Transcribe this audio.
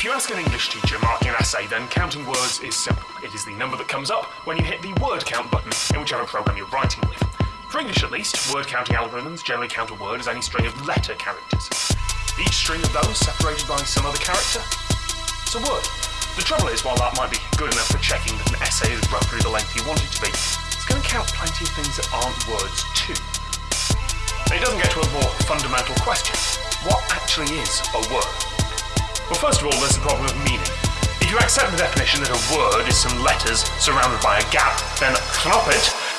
If you ask an English teacher marking an essay, then counting words is simple. It is the number that comes up when you hit the word count button in whichever program you're writing with. For English at least, word counting algorithms generally count a word as any string of letter characters. Each string of those separated by some other character. It's a word. The trouble is, while that might be good enough for checking that an essay is roughly the length you want it to be, it's going to count plenty of things that aren't words too. It doesn't get to a more fundamental question. What actually is a word? Well, first of all, there's the problem of meaning. If you accept the definition that a word is some letters surrounded by a gap, then knop it